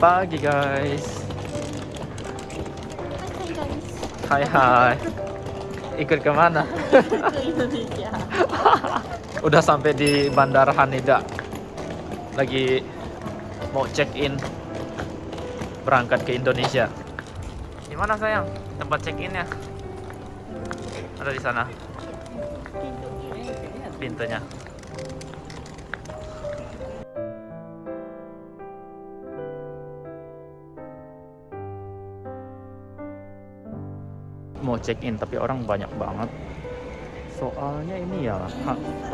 pagi guys. Hai. Hai. Ikut ke mana? Ke Indonesia. Udah sampai di Bandara Haneda. Lagi mau check in berangkat ke Indonesia. Gimana sayang? Tempat check innya? Ada di sana pintunya. Mau check in tapi orang banyak banget. Soalnya ini ya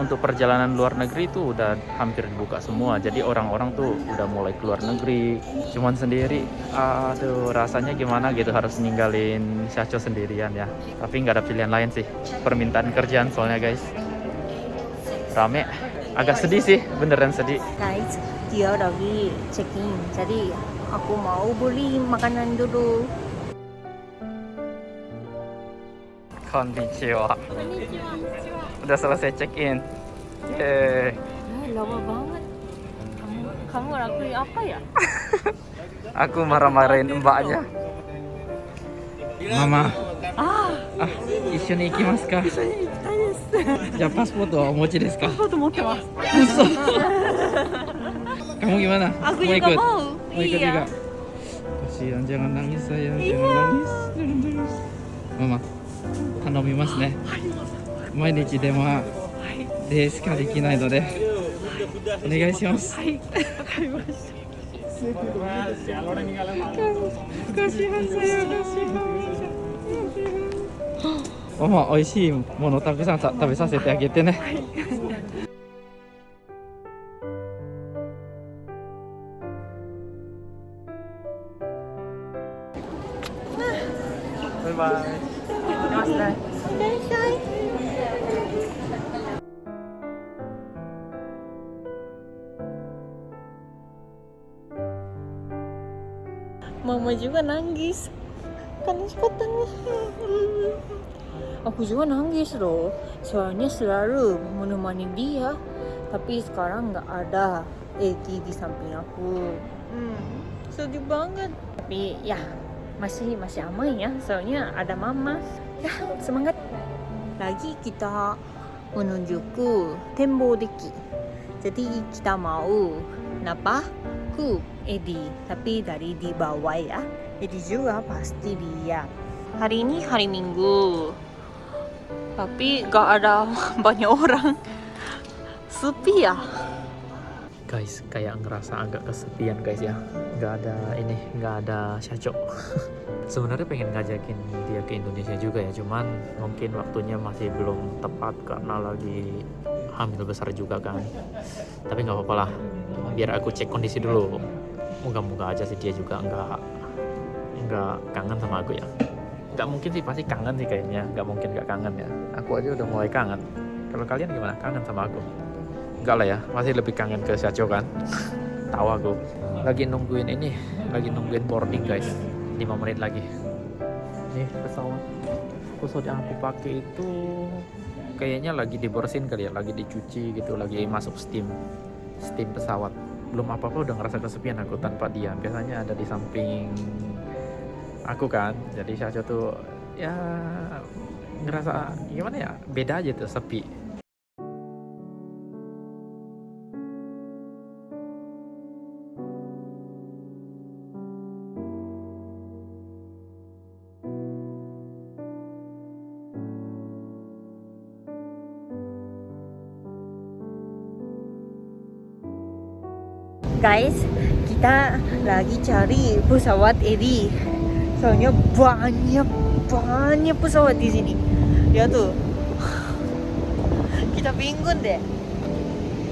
untuk perjalanan luar negeri itu udah hampir dibuka semua. Jadi orang-orang tuh udah mulai keluar negeri. Cuman sendiri, aduh rasanya gimana gitu harus ninggalin Syacho sendirian ya. Tapi nggak ada pilihan lain sih. Permintaan kerjaan soalnya guys. Rame. Agak sedih sih, beneran sedih. Guys, dia lagi check in. Jadi aku mau beli makanan dulu. Konnichiwa. Udah selesai check in. Yeay. Lama banget. Kamu, kamu lakuin apa ya? Aku marah-marahin mbaknya. Mama. Ah. Ah, ishu ni ikimasu ka? Ishu ni ikimasu. Ya, pasport wa omochi desu ka? Kamu gimana? Aku mau ikut. Mau. Ikut iya. juga. Kasihan jangan nangis sayang, iya. jangan nangis. Jangan nangis. Mama, 頼みますね。毎日電話でしかできないので、お願いします。はい、わかりました。kasihan saya kasihan Mama 美味しい。ものたくさん食べさせてあげてねはい。バイバイ行きますねいらっしゃい。 Mama juga nangis. Karena nih. Aku juga nangis loh. Soalnya selalu menemani dia. Tapi sekarang nggak ada Edi di samping aku. Hmm, sedih banget. Tapi ya masih masih aman ya. Soalnya ada mama. Ya semangat. Lagi kita menuju ke Tembo Deki. Jadi kita mau napa ke Edi. Tapi dari di bawah ya. Edi juga pasti lihat. Hari ini hari Minggu. Tapi gak ada banyak orang. Sepi ya. Guys kayak ngerasa agak kesepian guys ya. Nggak ada ini nggak ada Syaco sebenarnya pengen ngajakin dia ke Indonesia juga ya cuman mungkin waktunya masih belum tepat karena lagi hamil besar juga kan. Tapi nggak apa-apa lah biar aku cek kondisi dulu. Moga-moga aja sih dia juga nggak nggak kangen sama aku ya. Nggak mungkin sih pasti kangen sih kayaknya. Nggak mungkin nggak kangen ya. Aku aja udah mulai kangen. Kalau kalian gimana? Kangen sama aku Enggak lah ya, masih lebih kangen ke Syacho kan? Tahu aku. Lagi nungguin ini, lagi nungguin boarding guys. 5 menit lagi. Nih pesawat Pesawat yang aku pakai itu Kayaknya lagi dibersihin kali ya, lagi dicuci gitu Lagi masuk steam Steam pesawat. Belum apa-apa udah ngerasa kesepian aku tanpa dia. Biasanya ada di samping Aku kan, jadi Syacho tuh Ya ngerasa gimana ya? Beda aja tuh sepi Guys, kita lagi cari pesawat Edi. Soalnya banyak banyak pesawat di sini. Ya tuh. Kita bingung deh.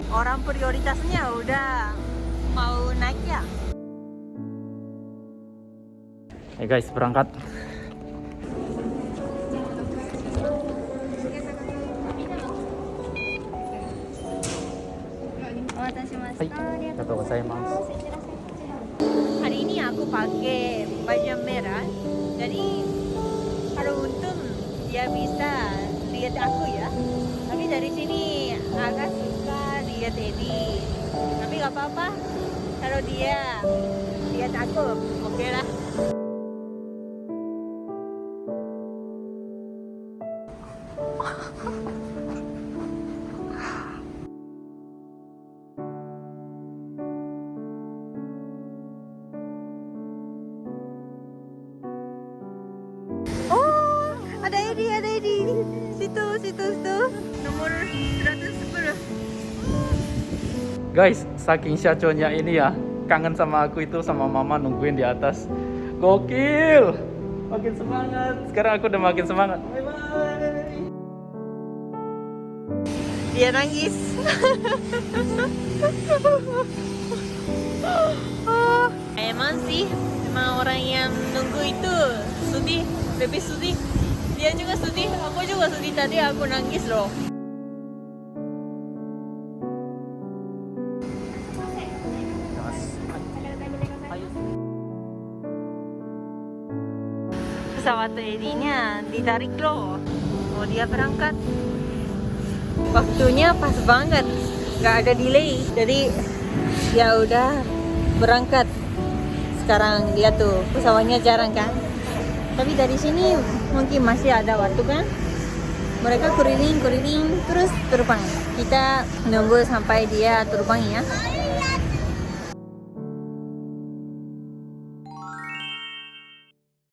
Orang prioritasnya udah mau naik ya. Eh guys, berangkat. Hai, kata saya mas. Hari ini aku pakai baju merah. Jadi kalau untung dia bisa lihat aku ya. Tapi dari sini agak susah lihat Edi. Tapi gak apa-apa. kalau dia dia takut oke lah Situ, situ, situ. Nomor 110. Guys, saking syaconya ini ya, kangen sama aku itu sama mama nungguin di atas. Gokil. Makin semangat. Sekarang aku udah makin semangat. Bye bye. Dia nangis. Oh, Emang sih, emang orang yang nunggu itu sedih, lebih sedih. Dia juga sedih, aku juga sedih tadi aku nangis loh. Pesawat Edinya ditarik loh. Mau dia berangkat. Waktunya pas banget, nggak ada delay. Jadi ya udah berangkat. Sekarang dia tuh pesawatnya jarang kan. Tapi dari sini mungkin masih ada waktu kan. Mereka keliling keliling terus terbang. Kita nunggu sampai dia terbang ya.